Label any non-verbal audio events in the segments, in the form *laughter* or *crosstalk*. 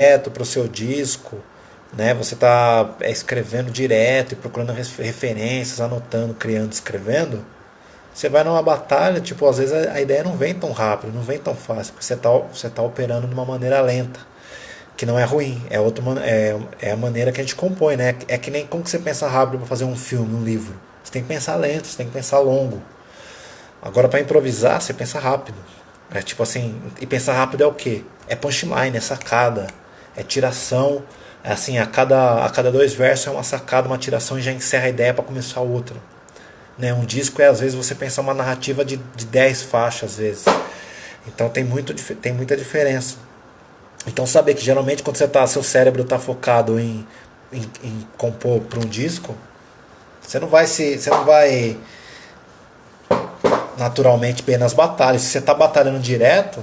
direto para o seu disco, né? Você está é, escrevendo direto e procurando referências, anotando, criando, escrevendo. Você vai numa batalha, tipo, às vezes a, ideia não vem tão rápido, não vem tão fácil, porque você está você tá operando de uma maneira lenta, que não é ruim, é, outra, é, é a maneira que a gente compõe, né? É que nem como que você pensa rápido para fazer um filme, um livro. Você tem que pensar lento, você tem que pensar longo. Agora, para improvisar, você pensa rápido. É tipo assim, e pensar rápido é o quê? É punchline, é sacada, é tiração. É assim, a cada, a cada dois versos é uma sacada, uma tiração e já encerra a ideia para começar outra. Né? Um disco é, às vezes, você pensar uma narrativa de, de dez faixas, às vezes. Então tem, muito, tem muita diferença. Então saber que geralmente quando você tá, seu cérebro está focado em, em, em compor para um disco, você não vai se. Você não vai naturalmente bem nas batalhas. Se você está batalhando direto,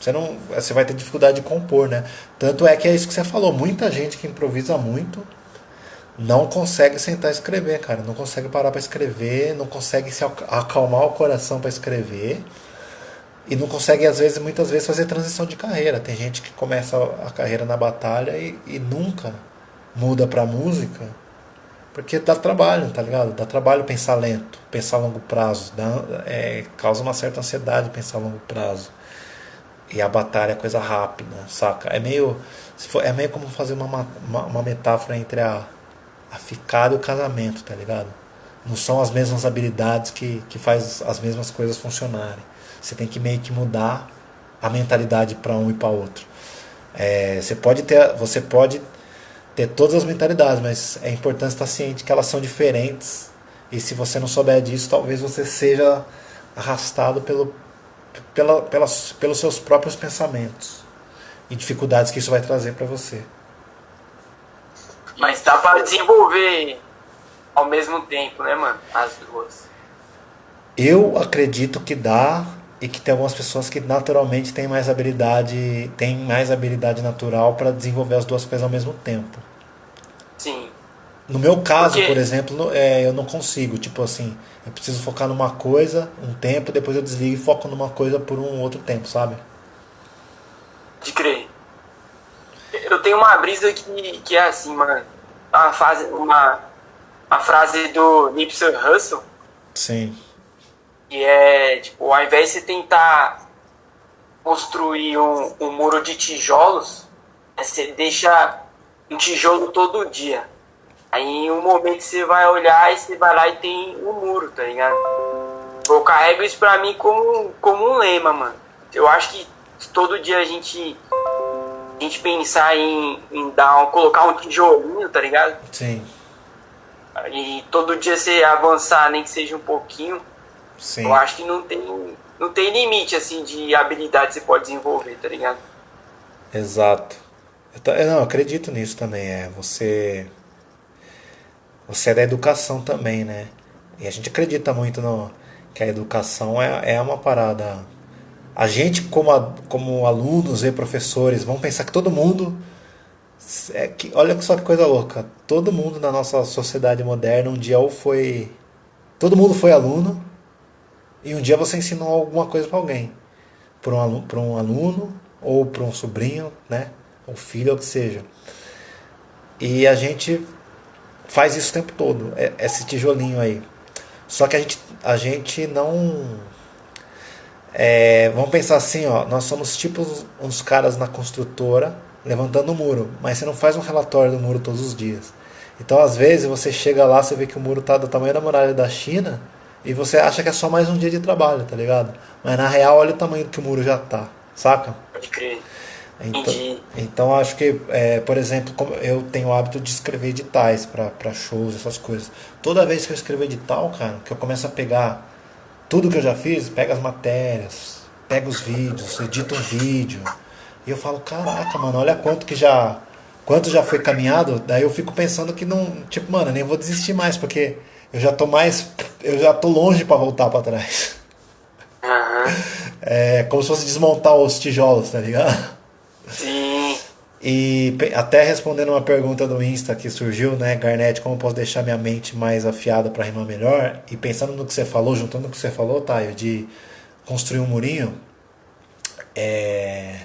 você não, você vai ter dificuldade de compor, né? Tanto é que é isso que você falou. Muita gente que improvisa muito não consegue sentar e escrever, cara. Não consegue parar para escrever, não consegue se acalmar o coração para escrever e não consegue às vezes, muitas vezes fazer transição de carreira. Tem gente que começa a carreira na batalha e, e nunca muda para música porque dá trabalho, tá ligado? Dá trabalho pensar lento, pensar a longo prazo. Dá, é, causa uma certa ansiedade pensar a longo prazo. E a batalha é coisa rápida, saca? É meio, for, é meio como fazer uma, uma, uma metáfora entre a, a ficada e o casamento, tá ligado? Não são as mesmas habilidades que, que faz as mesmas coisas funcionarem. Você tem que meio que mudar a mentalidade para um e para outro. É, você pode ter, você pode ter todas as mentalidades, mas é importante estar ciente que elas são diferentes. E se você não souber disso, talvez você seja arrastado pelo, pela, pelas, pelos seus próprios pensamentos e dificuldades que isso vai trazer para você. Mas dá para desenvolver ao mesmo tempo, né, mano? As duas. Eu acredito que dá e que tem algumas pessoas que naturalmente têm mais habilidade, têm mais habilidade natural para desenvolver as duas coisas ao mesmo tempo. Sim. No meu caso, Porque... por exemplo, é, eu não consigo. Tipo assim, eu preciso focar numa coisa um tempo, depois eu desligo e foco numa coisa por um outro tempo, sabe? De crer. Eu tenho uma brisa que, que é assim, mano. Uma, fase, uma, uma frase do Nipsey Hussle. Sim. Que é, tipo, ao invés de você tentar construir um, um muro de tijolos, você deixa um tijolo todo dia. Aí em um momento você vai olhar e você vai lá e tem um muro, tá ligado? Eu carrego isso pra mim como, como um lema, mano. Eu acho que todo dia a gente, a gente pensar em, em dar um, colocar um tijolinho, tá ligado? Sim. E todo dia você avançar, nem que seja um pouquinho. Sim. Eu acho que não tem, não tem limite, assim, de habilidade que você pode desenvolver, tá ligado? Exato. Eu, eu não acredito nisso também. É você você é da educação também, né? E a gente acredita muito no que a educação é, é uma parada. A gente como a, como alunos e professores vão pensar que todo mundo é que olha só que coisa louca. Todo mundo na nossa sociedade moderna um dia ou foi todo mundo foi aluno e um dia você ensinou alguma coisa para alguém, para um aluno, para um aluno ou para um sobrinho, né? o filho, ou o que seja. E a gente faz isso o tempo todo, é, esse tijolinho aí. Só que a gente, a gente não. É, vamos pensar assim, ó, nós somos tipo uns caras na construtora levantando o muro, mas você não faz um relatório do muro todos os dias. Então, às vezes, você chega lá, você vê que o muro está do tamanho da muralha da China e você acha que é só mais um dia de trabalho, tá ligado? Mas na real, olha o tamanho que o muro já tá, saca? Pode crer. Então, então acho que, é, por exemplo, eu tenho o hábito de escrever editais para shows, essas coisas. Toda vez que eu escrevo edital, cara, que eu começo a pegar tudo que eu já fiz, pega as matérias, pega os vídeos, edito um vídeo. E eu falo, caraca, mano, olha quanto que já. Quanto já foi caminhado, daí eu fico pensando que não. Tipo, mano, nem vou desistir mais, porque eu já tô mais. Eu já tô longe para voltar para trás. Uhum. É como se fosse desmontar os tijolos, tá ligado? Sim. E até respondendo uma pergunta do Insta que surgiu, né, Garnet, como posso deixar minha mente mais afiada para rimar melhor? E pensando no que você falou, juntando o que você falou, Taio, de construir um murinho, é...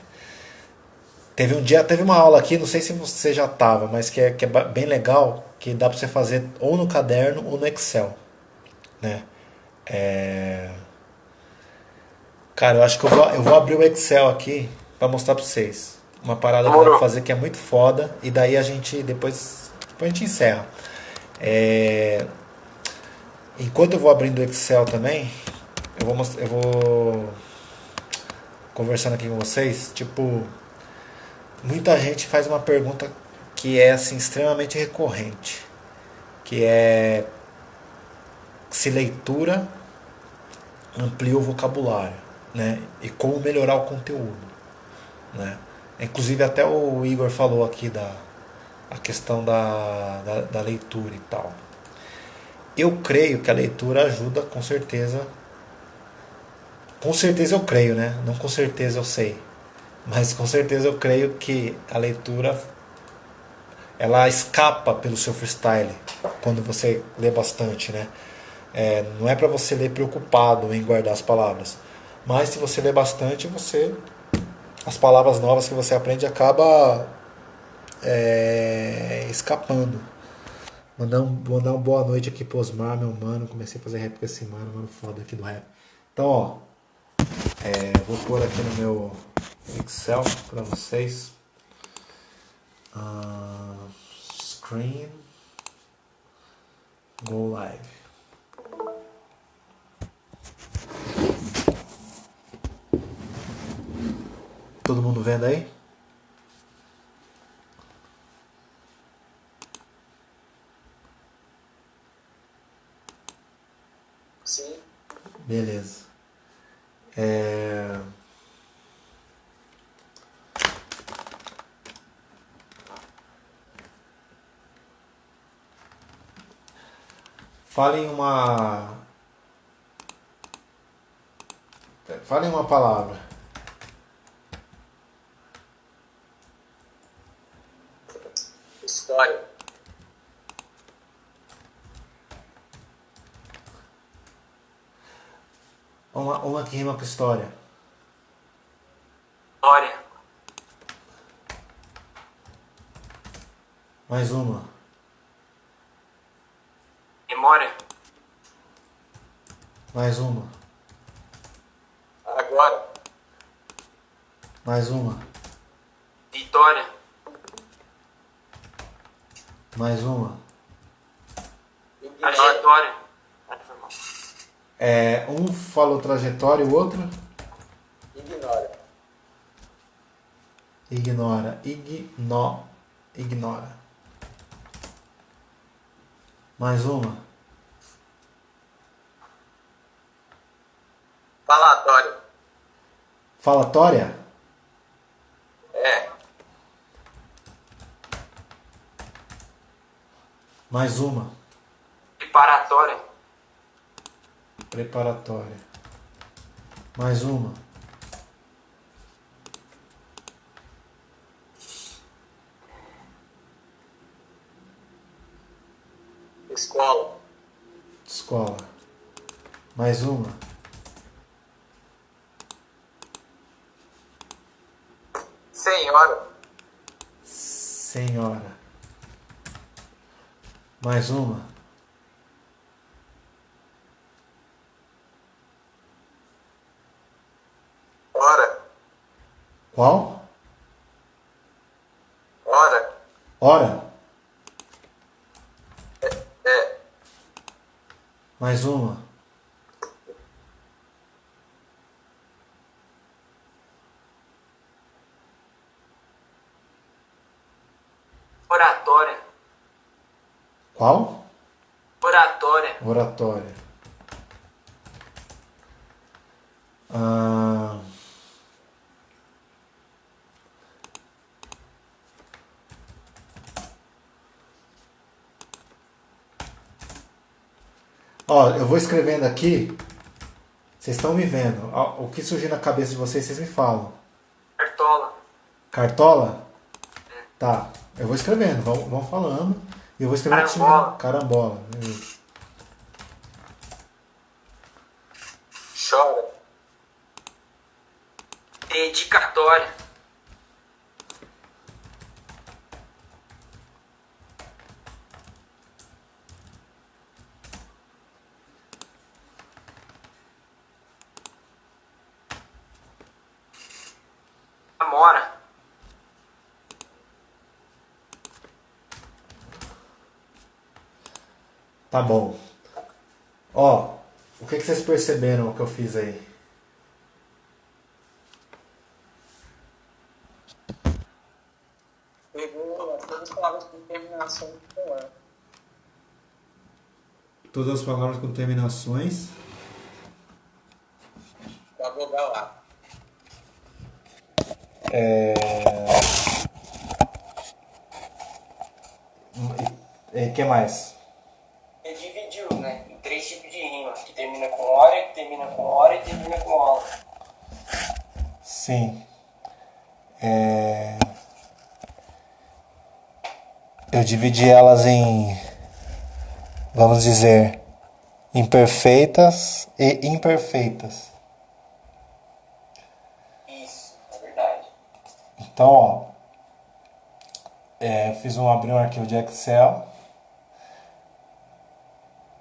Teve um dia, teve uma aula aqui, não sei se você já tava, mas que é, que é bem legal, que dá para você fazer ou no caderno ou no Excel, né? É... Cara, eu acho que eu vou, eu vou abrir o Excel aqui para mostrar para vocês. Uma parada que eu vou fazer que é muito foda e daí a gente depois, depois a gente encerra. É... Enquanto eu vou abrindo o Excel também, eu vou, eu vou conversando aqui com vocês, tipo, muita gente faz uma pergunta que é assim extremamente recorrente, que é se leitura amplia o vocabulário, né? E como melhorar o conteúdo, né? Inclusive até o Igor falou aqui da a questão da, da, da leitura e tal. Eu creio que a leitura ajuda com certeza. Com certeza eu creio, né? Não com certeza eu sei. Mas com certeza eu creio que a leitura ela escapa pelo seu freestyle quando você lê bastante, né? É, não é para você ler preocupado em guardar as palavras, mas se você lê bastante, você as palavras novas que você aprende acaba é, escapando. Mandar, um, mandar uma boa noite aqui pro Osmar, meu mano. Comecei a fazer rap com esse mano, mano foda aqui do rap. Então, ó, é, vou pôr aqui no meu Excel para vocês. Uh, screen. Go live. Todo mundo vendo aí? Sim. Beleza. É... Falem uma. Falem uma palavra. História. Uma, que rima com história. História. Mais uma. Memória. Mais uma. Agora. Mais uma. Vitória. Mais uma. Trajetória. É, um falou trajetória o outro? Ignora. Ignora. Igno, ignora. Mais uma. Falatório. Falatória? É. Mais uma. Preparatória. Preparatória. Mais uma. Escola. Escola. Mais uma. Senhora. Senhora. Mais uma. Hora. Qual? Hora. Hora. É. Mais uma. Oratória. Qual? Oratória. Oratória. Ah, Ó, eu vou escrevendo aqui. Vocês estão me vendo. Ó, O que surgir na cabeça de vocês, vocês me falam. Cartola. Cartola? Tá. Eu vou escrevendo, vão, vão falando. E eu vou escrevendo assim, Carambola. carambola. Tá bom. Ó, o que, que vocês perceberam que eu fiz aí? Pegou todas as palavras com terminação com. Todas as palavras com terminações. Da vogal A. É... E que mais? Termina com hora e termina com aula. Sim. É... Eu dividi elas em, vamos dizer, imperfeitas e imperfeitas. Isso, é verdade. Então, ó, é, fiz um abrir um arquivo de Excel.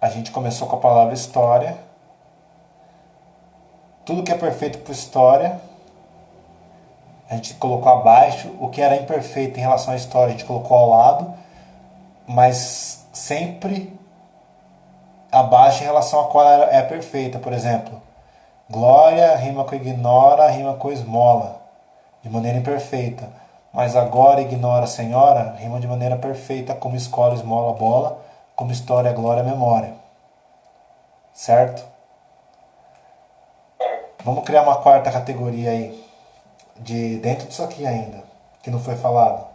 A gente começou com a palavra história. Tudo que é perfeito para história, a gente colocou abaixo. O que era imperfeito em relação à história, a gente colocou ao lado, mas sempre abaixo em relação a qual é perfeita. Por exemplo, glória rima com ignora, rima com esmola, de maneira imperfeita. Mas agora ignora senhora, rima de maneira perfeita, como escola, esmola, bola, como história, glória, memória. Certo? Vamos criar uma quarta categoria aí, de dentro disso aqui ainda, que não foi falado.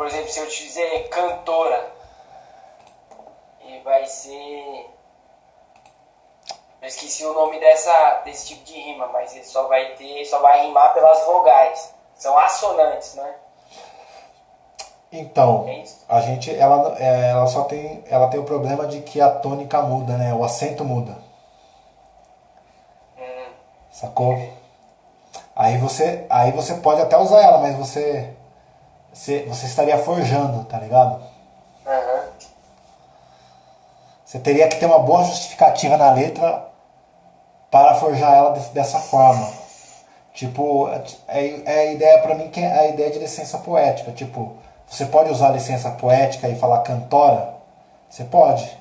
Por exemplo, se eu te dizer cantora, e vai ser. Eu esqueci o nome dessa, desse tipo de rima, mas ele só vai ter, só vai rimar pelas vogais. São assonantes, né? Então, É a gente, ela, é, ela só tem, ela tem o problema de que a tônica muda, né? O acento muda. Hum, Sacou? Aí você, aí você pode até usar ela, mas você, você, você estaria forjando, tá ligado? aham. Você teria que ter uma boa justificativa na letra para forjar ela dessa forma. Tipo, é, é a ideia pra mim que é a ideia de licença poética. Tipo, você pode usar licença poética e falar cantora? Você pode.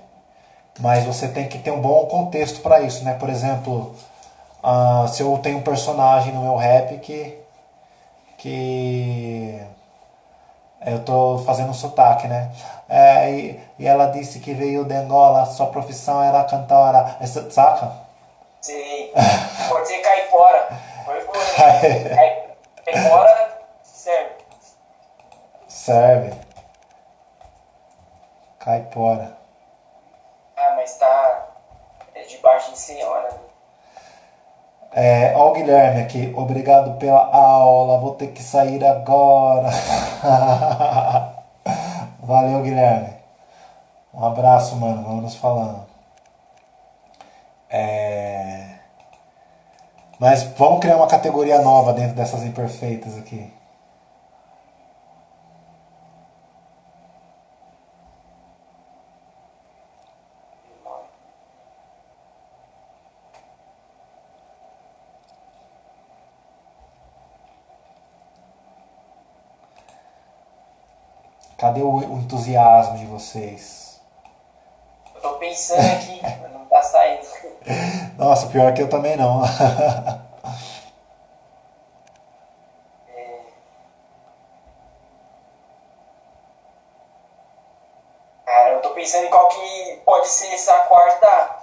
Mas você tem que ter um bom contexto para isso, né? Por exemplo, ah, se eu tenho um personagem no meu rap que. que. Eu tô fazendo um sotaque, né? É, e, e ela disse que veio de Angola, sua profissão era cantora. Essa, saca? Sei. Pode ser caipora. Cai- Caipora serve. Serve. Caipora. Ah, mas tá. É de baixo em senhora. É, ó o Guilherme aqui. Obrigado pela aula. Vou ter que sair agora. *laughs* Valeu, Guilherme. Um abraço, mano. Vamos nos falando. É... Mas vamos criar uma categoria nova dentro dessas imperfeitas aqui. Cadê o, entusiasmo de vocês? Eu tô pensando aqui, *laughs* saindo. Nossa, pior que eu também não. *laughs* Cara, eu tô pensando em qual que pode ser essa quarta.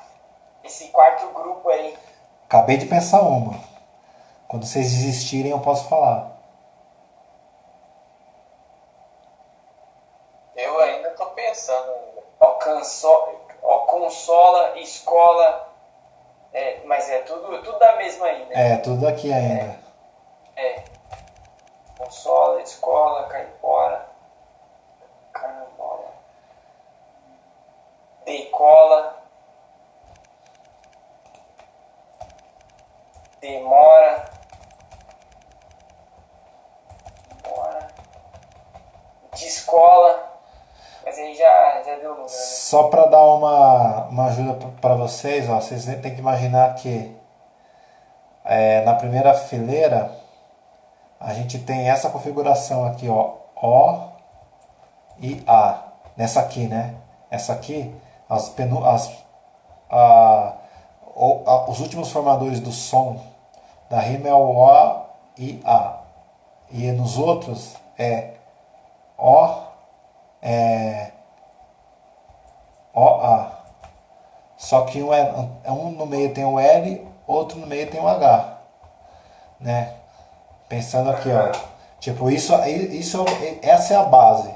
Esse quarto grupo aí. Acabei de pensar uma. Quando vocês desistirem, eu posso falar. Eu ainda tô pensando ainda. Ó, canso, ó, consola, escola. É, mas é É, tudo daqui ainda. É. Consola, escola, caipora, carambola, decola, demora, demora, descola, mas aí já, já deu número, né? Só para dar uma, uma ajuda para vocês, ó, vocês têm que imaginar que é, na primeira fileira a gente tem essa configuração aqui, ó, O e A. Nessa aqui, né? Essa aqui, as, as a, o, a, os últimos formadores do som da rima é o O e A. E nos outros é O, é OA. Só que um, é, um no meio tem o L, outro no meio tem o H. Né? Pensando aqui, ó. Tipo, isso, isso, essa é a base.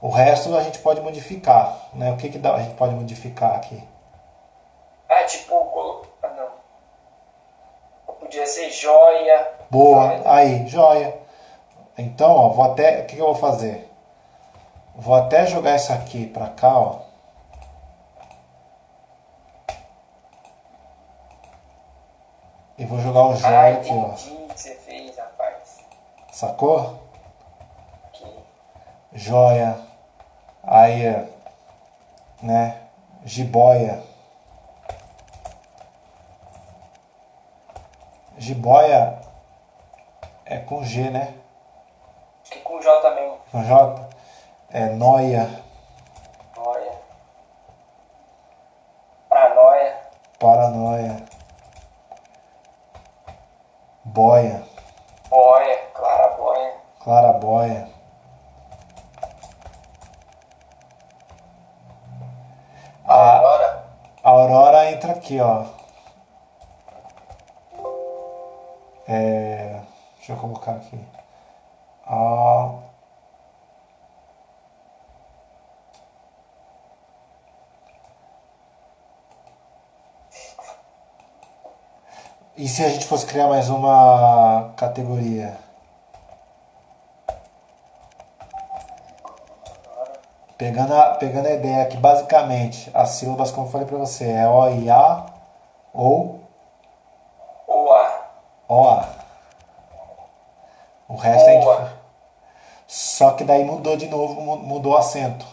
O resto a gente pode modificar. Né? O que, que dá, a gente pode modificar aqui? Ah, tipo, ah, não. Podia ser joia. Boa, joia. aí, joia. Então, ó, vou até. O que, que eu vou fazer? Vou até jogar isso aqui pra cá, ó. E vou jogar o joia aqui, ó. que você fez, rapaz. Sacou? Aqui. Joia. Aí, né? Jiboia. Jiboia é com G, né? Acho que com J também. Com J. É. Noia. Boia. Boia. Claraboia. Claraboia. A, Agora, a Aurora entra aqui, ó. É, deixa eu colocar aqui. A, E se a gente fosse criar mais uma categoria? Pegando a, pegando a ideia que basicamente as sílabas, como eu falei para você, é O e A ou Oa. OA. O resto é indiferente. Só que daí mudou de novo, mu- mudou o acento.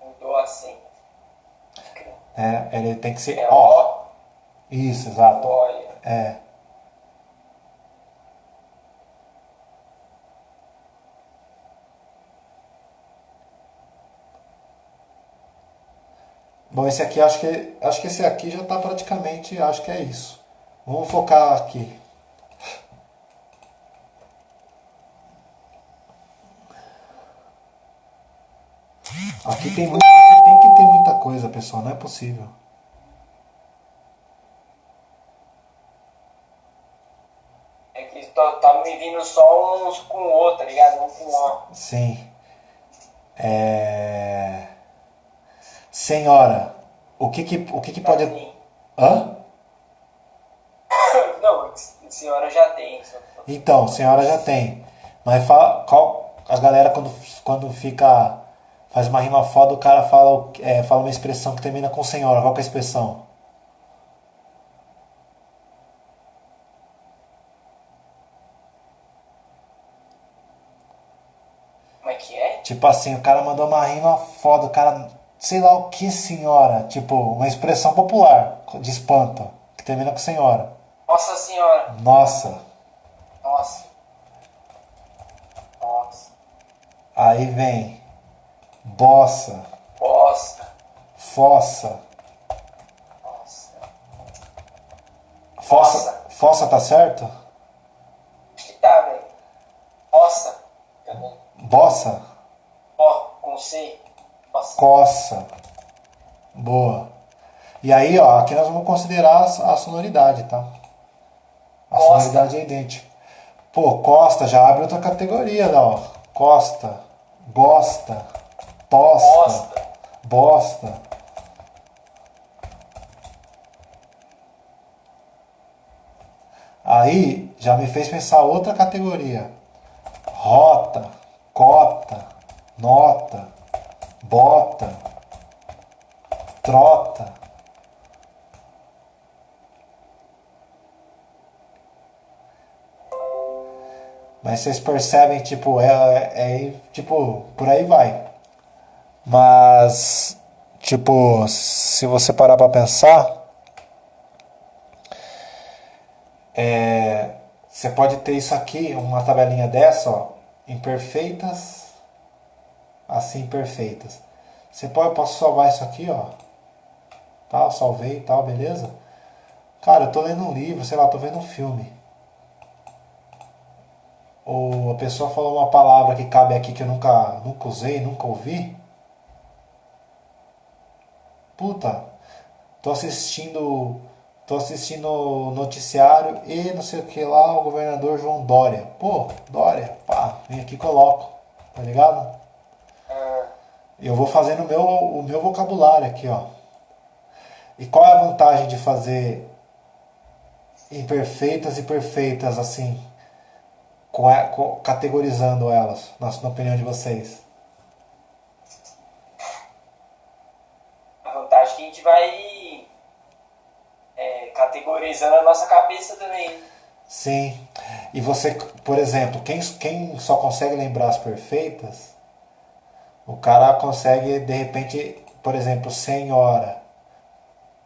Mudou assim. Né? Ele tem que ser É O. Isso, exato. Olha. É. Bom, esse aqui acho que acho que esse aqui já está praticamente, acho que é isso. Vamos focar aqui. Aqui tem muito, aqui tem que ter muita coisa, pessoal, não é possível. É que tá, só uns com o outro, tá ligado? Um com o Sim. É... Senhora, o que que, o que, que pode... Hã? *coughs* Não, senhora já tem. Então, senhora já tem. Mas fala, qual, a galera quando, quando fica... Faz uma rima foda, o cara fala, é, fala uma expressão que termina com senhora. Qual que é a expressão? Como é que é? Tipo assim, o cara mandou uma rima foda, o cara... Sei lá o que senhora. Tipo, uma expressão popular de espanto. Que termina com senhora. Nossa senhora. Nossa. Nossa. Nossa. Aí vem... Bossa. Bosta. Fossa. Nossa. Fossa, fossa tá certo? Acho que tá, velho. Também. Bossa? Com C. Nossa. Coça. Boa. E aí, ó, aqui nós vamos considerar a sonoridade, tá? A Costa. sonoridade é idêntica. Pô, Costa já abre outra categoria, né, ó. Costa, gosta, tosta, Bosta. bosta. Aí já me fez pensar outra categoria. Rota, cota, nota, bota, trota. Mas vocês percebem, tipo, é, é, é tipo, por aí vai. Mas, tipo, se você parar para pensar, é, você pode ter isso aqui, uma tabelinha dessa, ó, imperfeitas, assim perfeitas. Você pode, posso salvar isso aqui, ó, tal, salvei, tal, beleza? Cara, eu tô lendo um livro, sei lá, tô vendo um filme. Ou a pessoa falou uma palavra que cabe aqui que eu nunca, nunca usei, nunca ouvi. Puta, tô assistindo tô assistindo noticiário e não sei o que lá, o governador João Dória. Pô, Dória, pá, vem aqui e coloco, tá ligado? Eu vou fazendo o meu, o meu vocabulário aqui, ó. E qual é a vantagem de fazer imperfeitas e perfeitas assim, categorizando elas, na, na opinião de vocês? A vantagem é que a gente vai é, categorizando a nossa cabeça também. Sim. E você, por exemplo, quem, quem só consegue lembrar as perfeitas, o cara consegue, de repente, por exemplo, senhora,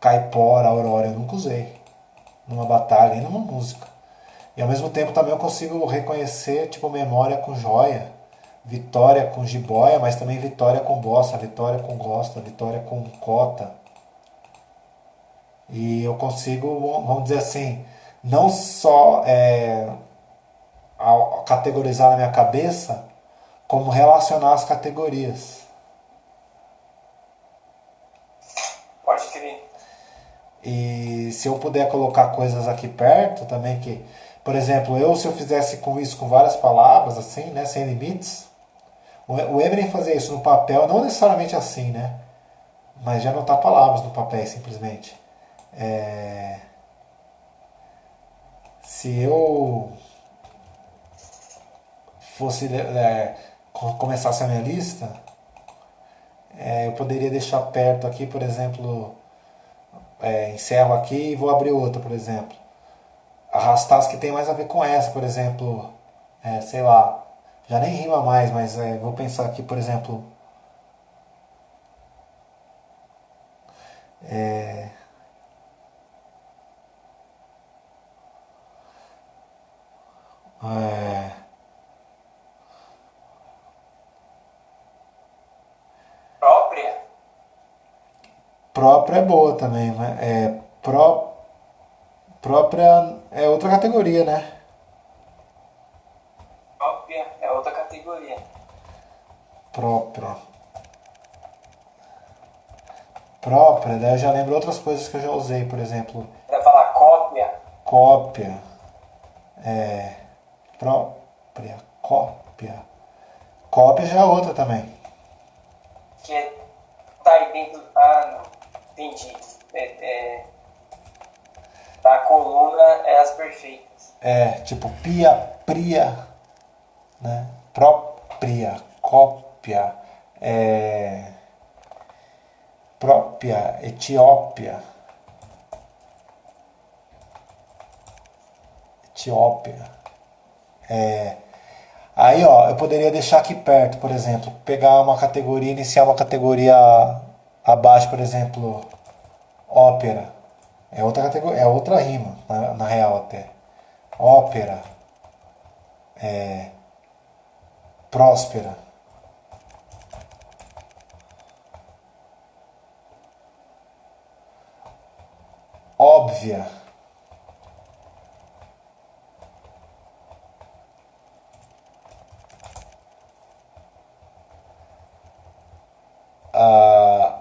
caipora, aurora, eu nunca usei numa batalha e numa música. E ao mesmo tempo também eu consigo reconhecer, tipo, memória com joia, vitória com jiboia, mas também vitória com bossa, vitória com gosta, vitória com cota. E eu consigo, vamos dizer assim, não só é, categorizar na minha cabeça, como relacionar as categorias. Pode crer. E se eu puder colocar coisas aqui perto também que, por exemplo, eu se eu fizesse com isso com várias palavras assim, né, sem limites, o Eminem fazia isso no papel, não necessariamente assim, né? Mas já anotar palavras no papel simplesmente. É... Se eu fosse é, começasse a minha lista, é, eu poderia deixar perto aqui, por exemplo, é, encerro aqui e vou abrir outra, por exemplo. Arrastar as que tem mais a ver com essa, por exemplo, é, sei lá, já nem rima mais, mas é, vou pensar aqui, por exemplo, é, É... Própria? Própria é boa também, né? É, pró... Própria é outra categoria, né? Própria é outra categoria. Própria. Própria, daí eu já lembro outras coisas que eu já usei, por exemplo. Vai falar cópia? Cópia. É própria, cópia. Cópia já é outra também. Que é, tá aí dentro. Ah, não. Entendi. É, é, a coluna é as perfeitas. É, tipo pia, pria, né? Própria, cópia, é, própria, Etiópia. Etiópia. É, aí, ó, eu poderia deixar aqui perto, por exemplo, pegar uma categoria, iniciar uma categoria abaixo, por exemplo, ópera. É outra categoria, é outra rima, na, na real até. Ópera. É, próspera. Óbvia. ah,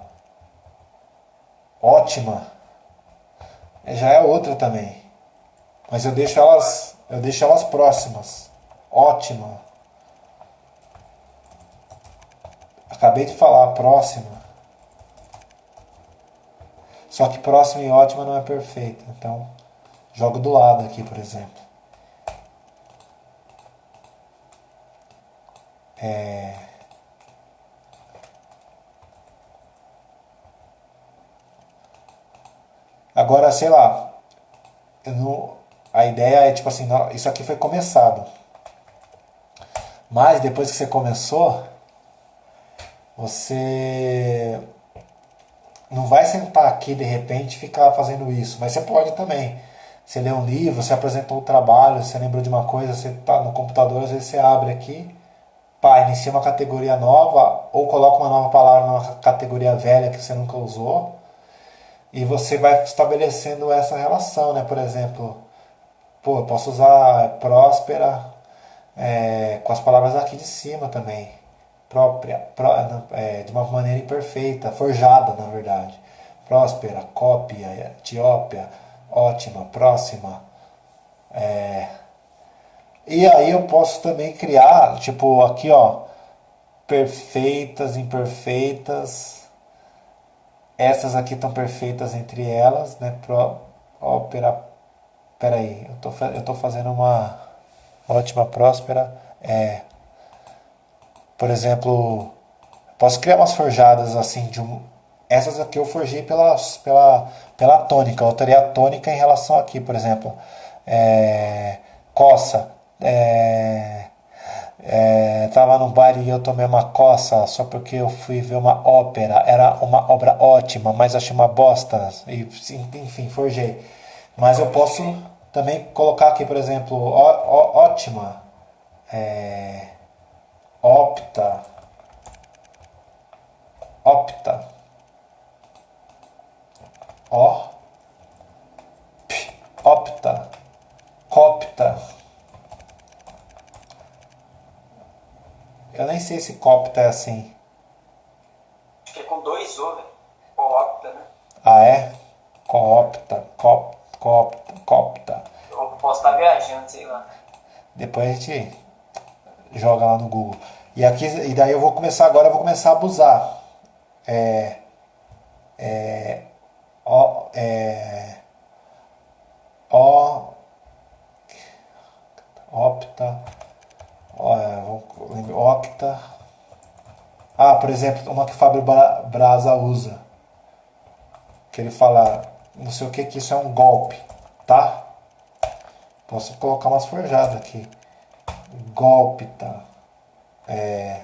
ótima já é outra também. Mas eu deixo elas, eu deixo elas próximas. Ótima. Acabei de falar próxima. Só que próxima e ótima não é perfeita. Então, Jogo do lado aqui, por exemplo. É... Agora, sei lá, a ideia é tipo assim, não, isso aqui foi começado. Mas depois que você começou, você não vai sentar aqui de repente e ficar fazendo isso, mas você pode também. Você lê um livro, você apresentou um trabalho, você lembrou de uma coisa, você está no computador, às vezes você abre aqui, pá, inicia uma categoria nova, ou coloca uma nova palavra numa categoria velha que você nunca usou, e você vai estabelecendo essa relação, né? Por exemplo, pô, eu posso usar próspera é, com as palavras aqui de cima também própria, pró, é, de uma maneira imperfeita, forjada na verdade. Próspera, cópia, Etiópia, ótima, próxima. É, e aí eu posso também criar, tipo, aqui ó, perfeitas, imperfeitas. Essas aqui estão perfeitas entre elas, né? Pro, ópera. Peraí, eu tô, eu tô fazendo uma ótima, próspera. É, por exemplo, posso criar umas forjadas assim de um. Essas aqui eu forjei pela, pela, pela tônica. Eu teria a tônica em relação aqui, por exemplo. É, coça. É, é, tava no bar e eu tomei uma coça só porque eu fui ver uma ópera. Era uma obra ótima, mas achei uma bosta. E, enfim, forjei. Mas eu posso também colocar aqui, por exemplo, ó, ó, ótima. É, opta, opta, ó, p, opta, copta. Eu nem sei se copta é assim. Acho que é com dois O, né? Coopta, né? Ah, é? Coopta, cop, copta, copta. Eu posso estar viajando, sei lá. Depois a gente joga lá no Google. E, aqui, e daí eu vou começar agora, eu vou começar a abusar. É, é, ó, é, ó, opta, octa. Ah, por exemplo, uma que Fábio Braza usa. Que ele fala, não sei o que, que isso é um golpe, tá? Posso colocar umas forjadas aqui golpe, tá? É,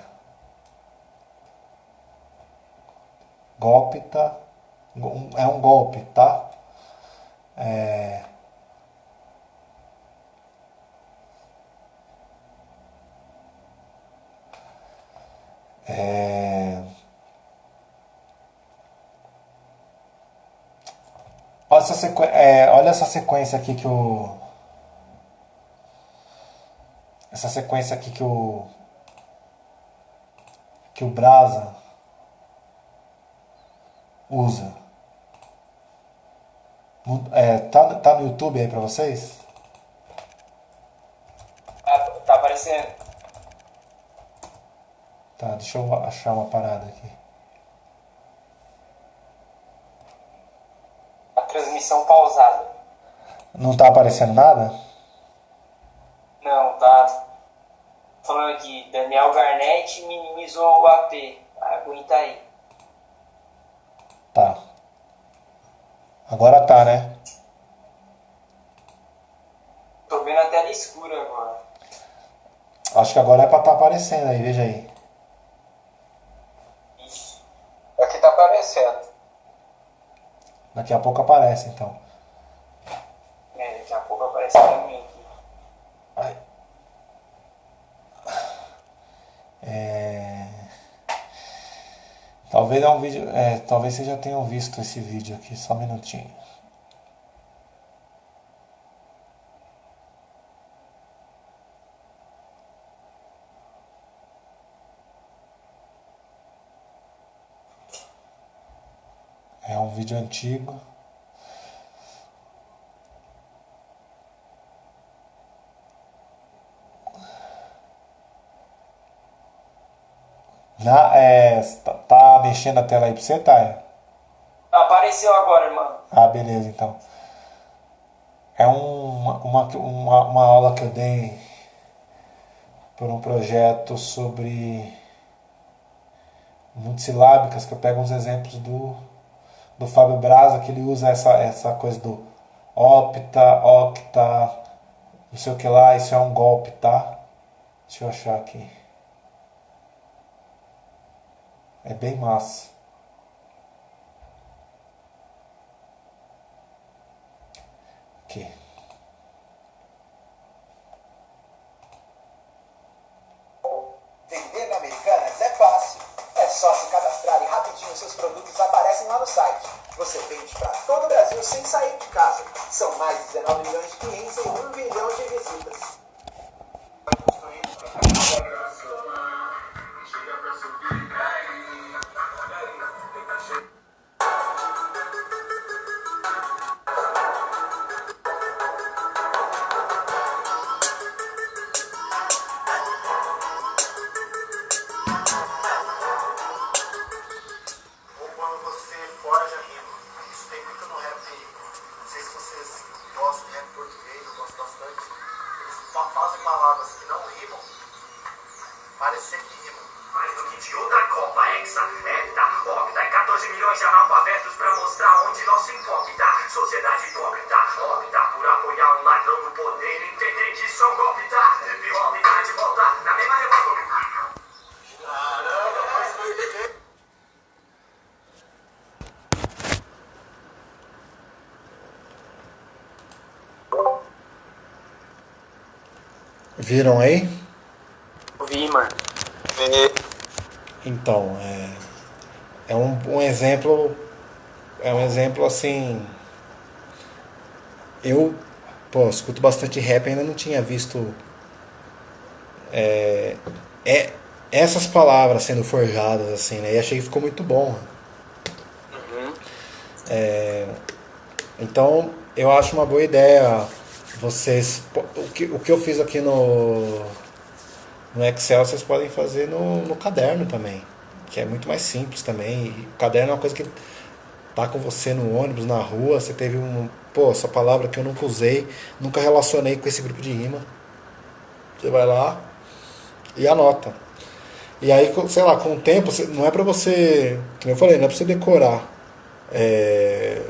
golpe, tá? É um golpe, tá? É, é, olha, essa sequ... é, olha essa sequência aqui que o essa sequência aqui que o que o Brasa usa. É, tá, tá no YouTube aí pra vocês? Tá, tá aparecendo. Tá, deixa eu achar uma parada aqui. A transmissão pausada. Não tá aparecendo nada? Não, tá. Falando aqui, Daniel Garnett minimizou o AP. Aguenta aí. Tá. Agora tá, né? Tô vendo a tela escura agora. Acho que agora é pra tá aparecendo aí, veja aí. Ixi. Aqui tá aparecendo. Daqui a pouco aparece então. É, daqui a pouco aparece pra mim aqui. Ai. É... Talvez é um vídeo. É, talvez vocês já tenham visto esse vídeo aqui, só um minutinho. É um vídeo antigo. Na, é, tá, tá mexendo a tela aí pra você, Thay? Apareceu agora, irmão. Ah, beleza, então. é uma, uma, uma, uma aula que eu dei por um projeto sobre multisilábicas, que eu pego uns exemplos do, do Fábio Braza, que ele usa essa, essa coisa do opta, octa, não sei o que lá, isso é um golpe, tá? Deixa eu achar aqui. É bem massa. Aqui. Você vende para todo o Brasil sem sair de casa. São mais de 19 milhões de clientes e 1 bilhão de visitas. Viram aí? Vi, mano. Então, é, é um, um exemplo. É um exemplo assim. Eu, pô, escuto bastante rap, ainda não tinha visto. É, é, essas palavras sendo forjadas, assim, né? E achei que ficou muito bom. É, então, eu acho uma boa ideia vocês. O que, o que eu fiz aqui no, no Excel, vocês podem fazer no, no caderno também, que é muito mais simples também. E o caderno é uma coisa que tá com você no ônibus, na rua, você teve um. Pô, essa palavra que eu nunca usei, nunca relacionei com esse grupo de rima. Você vai lá e anota. E aí, sei lá, com o tempo, não é pra você. Como eu falei, não é pra você decorar. É,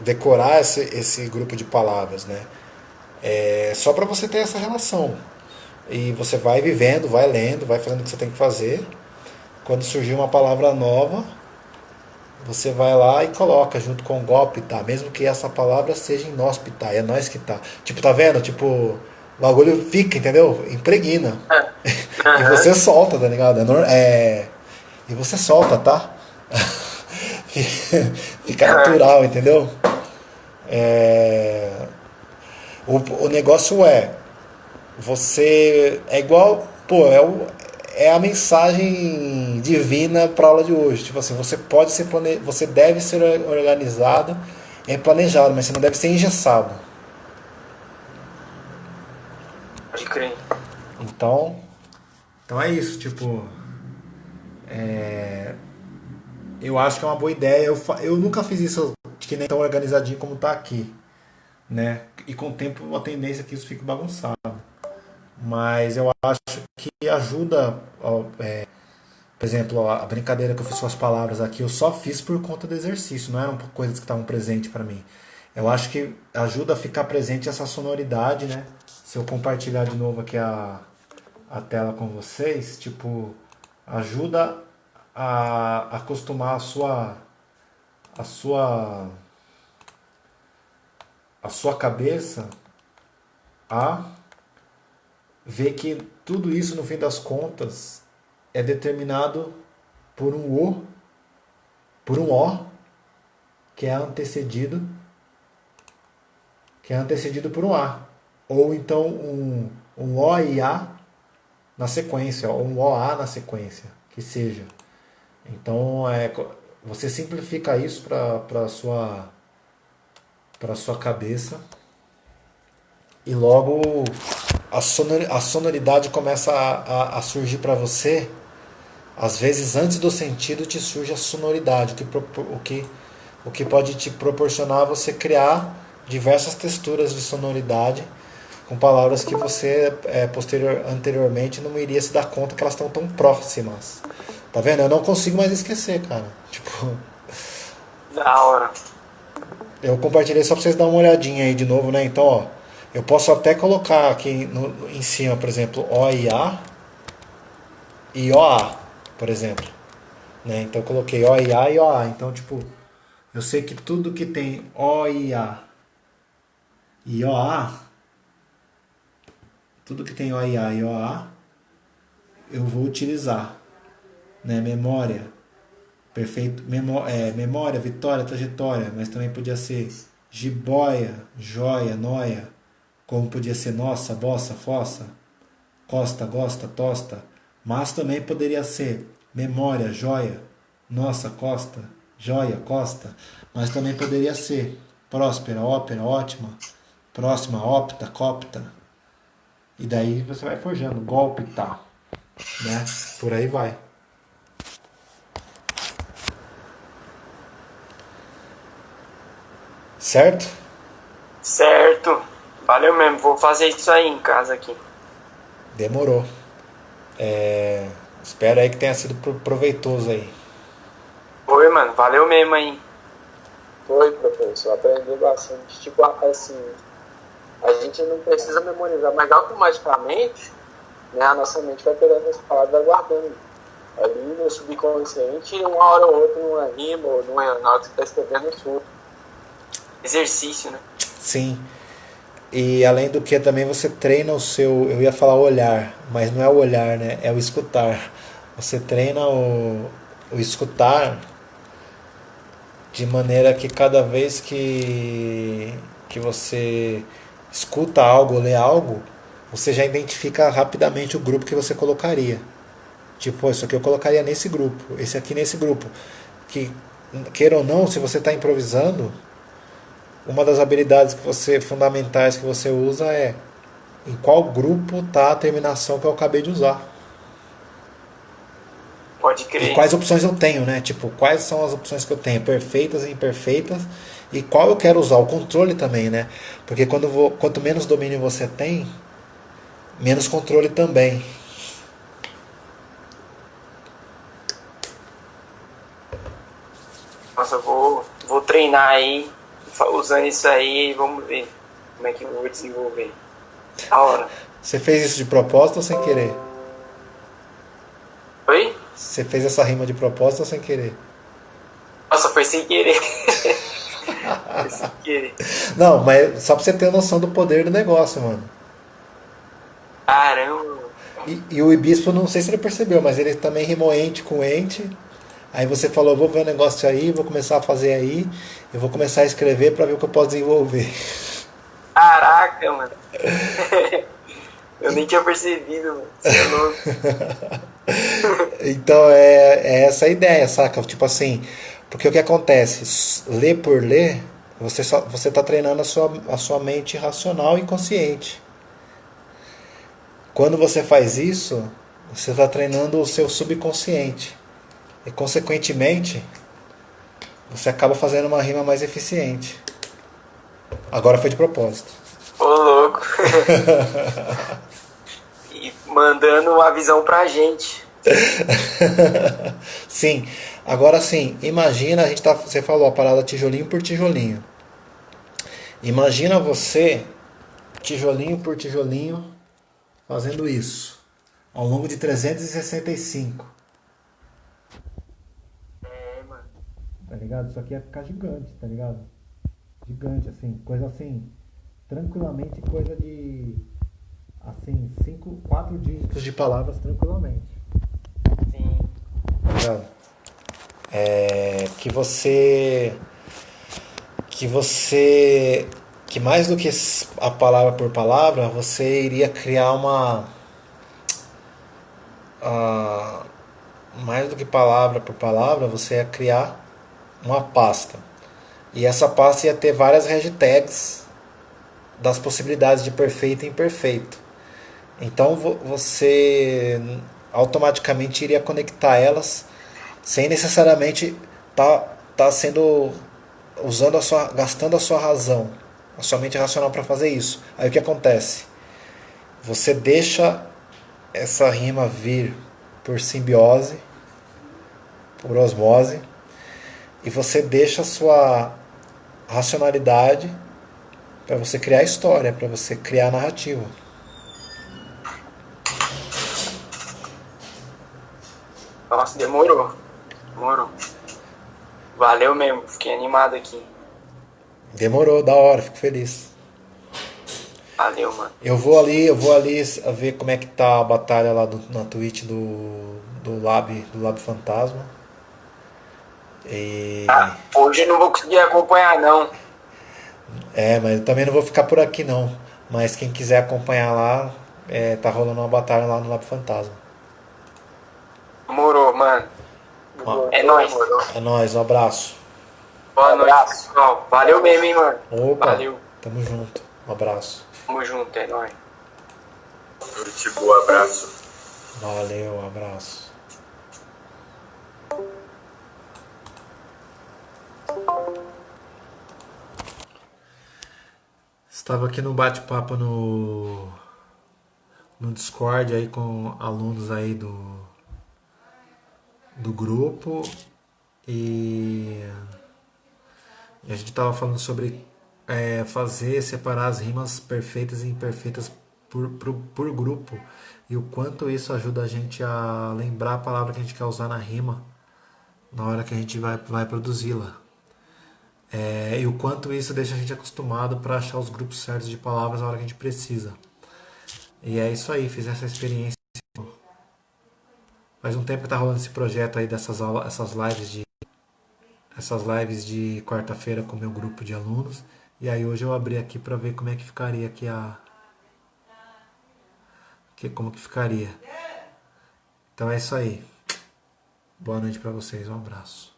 decorar esse, esse grupo de palavras, né? É só para você ter essa relação. E você vai vivendo, vai lendo, vai fazendo o que você tem que fazer. Quando surgir uma palavra nova, você vai lá e coloca junto com golpe, tá? Mesmo que essa palavra seja inóspita, é nós que tá. Tipo, tá vendo? Tipo, o bagulho fica, entendeu? Impregna. *laughs* e você solta, tá ligado? É, é... E você solta, tá? *laughs* fica natural, entendeu? É... O, o negócio é, você é igual, pô, é, o, é a mensagem divina para aula de hoje. Tipo assim, você pode ser plane... você deve ser organizado e planejado, mas você não deve ser engessado. Pode crer. Então, então é isso, tipo, é, eu acho que é uma boa ideia. Eu, fa- eu nunca fiz isso que nem tão organizadinho como tá aqui, né? E com o tempo uma tendência é que isso fique bagunçado. Mas eu acho que ajuda, é, por exemplo, a brincadeira que eu fiz com as palavras aqui, eu só fiz por conta do exercício, não eram coisas que estavam presentes para mim. Eu acho que ajuda a ficar presente essa sonoridade, né? Se eu compartilhar de novo aqui a, a tela com vocês, tipo, ajuda a acostumar a sua a sua a sua cabeça a ver que tudo isso no fim das contas é determinado por um o por um o que é antecedido que é antecedido por um a ou então um, um o e a na sequência, ou um OA na sequência, que seja. Então, é, você simplifica isso para sua para sua cabeça e logo a, sonor, a sonoridade começa a, a, a surgir para você. Às vezes, antes do sentido, te surge a sonoridade, o que, o que, o que pode te proporcionar você criar diversas texturas de sonoridade com palavras que você é, posterior, anteriormente não iria se dar conta que elas estão tão próximas. Tá vendo? Eu não consigo mais esquecer, cara. Tipo. Da hora. Eu compartilhei só pra vocês darem uma olhadinha aí de novo, né? Então, ó. Eu posso até colocar aqui no, em cima, por exemplo, O e A e OA, por exemplo. Né? Então eu coloquei O e A e OA. Então, tipo, eu sei que tudo que tem O e A e OA, tudo que tem O e A e OA, eu vou utilizar. Né? Memória, perfeito, é, memória, vitória, trajetória, mas também podia ser jiboia, joia, noia, como podia ser nossa, vossa, fossa, costa, gosta, tosta, mas também poderia ser memória, joia, nossa, costa, joia, costa, mas também poderia ser próspera, ópera, ótima, próxima, opta, copta. E daí você vai forjando, golpe, tá, né? Por aí vai. Certo? Certo. Valeu mesmo. Vou fazer isso aí em casa aqui. Demorou. É, espero aí que tenha sido proveitoso aí. Oi, mano. Valeu mesmo aí. Foi, professor. Aprendi bastante. Tipo, assim, a gente não precisa memorizar, mas automaticamente né, a nossa mente vai pegando essas palavras aguardando. Ali no subconsciente, uma hora ou outra, numa rima ou numa, na hora que você está escrevendo, surto. Exercício, né? Sim. E além do que também você treina o seu, eu ia falar olhar, mas não é o olhar, né? É o escutar. Você treina o, o escutar de maneira que cada vez que, que você escuta algo, lê algo, você já identifica rapidamente o grupo que você colocaria. Tipo, isso aqui eu colocaria nesse grupo, esse aqui nesse grupo. Que, queira ou não, se você está improvisando, uma das habilidades que você fundamentais que você usa é em qual grupo está a terminação que eu acabei de usar. Pode crer. E quais opções eu tenho, né? Tipo, quais são as opções que eu tenho, perfeitas e imperfeitas, e qual eu quero usar, o controle também, né? Porque quando vou, quanto menos domínio você tem, menos controle também. Nossa, eu vou, vou treinar aí usando isso aí, vamos ver como é que eu vou desenvolver. A hora. Você fez isso de propósito ou sem querer? Oi? Você fez essa rima de propósito ou sem querer? Nossa, foi sem querer. *laughs* foi sem querer. Não, mas só pra você ter noção do poder do negócio, mano. Caramba. E, e o Ibispo, não sei se ele percebeu, mas ele também rimou ente com ente. Aí você falou, vou ver o um negócio aí, vou começar a fazer aí, eu vou começar a escrever para ver o que eu posso desenvolver. Caraca, mano. *laughs* eu nem tinha percebido, mano. Você é louco. *laughs* então é, é essa a ideia, saca? Tipo assim, porque o que acontece? Ler por ler, você só, você está treinando a sua, a sua mente racional e consciente. Quando você faz isso, você está treinando o seu subconsciente. E consequentemente, você acaba fazendo uma rima mais eficiente. Agora foi de propósito. Ô louco. *laughs* e mandando uma visão pra gente. *laughs* sim. Agora sim, imagina, a gente tá, você falou a parada tijolinho por tijolinho. Imagina você, tijolinho por tijolinho, fazendo isso ao longo de 365. Tá ligado? Isso aqui ia ficar gigante, tá ligado? Gigante, assim, coisa assim, tranquilamente, coisa de, assim, cinco, quatro dígitos de palavras tranquilamente. Sim. Tá ligado? É, que você, que você, que mais do que a palavra por palavra, você iria criar uma, uh, mais do que palavra por palavra, você ia criar uma pasta. E essa pasta ia ter várias hashtags das possibilidades de perfeito e imperfeito. Então você automaticamente iria conectar elas sem necessariamente estar tá, tá sendo usando a sua gastando a sua razão, A sua mente racional para fazer isso. Aí o que acontece? Você deixa essa rima vir por simbiose, por osmose, e você deixa a sua racionalidade para você criar história, para você criar narrativa. Nossa, demorou. Demorou. Valeu mesmo, fiquei animado aqui. Demorou, da hora, fico feliz. Valeu, mano. Eu vou ali, eu vou ali ver como é que tá a batalha lá do, na Twitch do, do Lab, do Lab Fantasma. E... Ah, hoje eu não vou conseguir acompanhar não. É, mas eu também não vou ficar por aqui não. Mas quem quiser acompanhar lá, é, tá rolando uma batalha lá no Lab Fantasma. Demorou, mano. É nóis. é nóis, um abraço. Boa Um noite, abraço. pessoal. Valeu mesmo, hein, mano. Opa, Valeu. tamo junto. Um abraço. Tamo junto, é nóis. Tipo, abraço. Valeu, um abraço. Estava aqui no bate-papo no no Discord aí com alunos aí do do grupo e, e a gente estava falando sobre é, fazer separar as rimas perfeitas e imperfeitas por, por, por grupo e o quanto isso ajuda a gente a lembrar a palavra que a gente quer usar na rima na hora que a gente vai, vai produzi-la. É, e o quanto isso deixa a gente acostumado para achar os grupos certos de palavras na hora que a gente precisa. E é isso aí, fiz essa experiência. Faz um tempo que tá rolando esse projeto aí dessas aulas, essas lives de essas lives de quarta-feira com meu grupo de alunos. E aí hoje eu abri aqui para ver como é que ficaria aqui a que como que ficaria. Então é isso aí. Boa noite para vocês, um abraço.